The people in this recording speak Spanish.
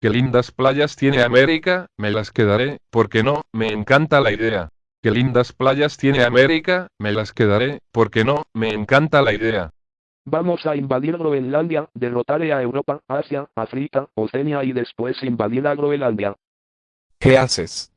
Qué lindas playas tiene América, me las quedaré, porque no, me encanta la idea. Qué lindas playas tiene América, me las quedaré, porque no, me encanta la idea. Vamos a invadir Groenlandia, derrotar a Europa, Asia, África, Oceania y después invadir a Groenlandia. ¿Qué haces?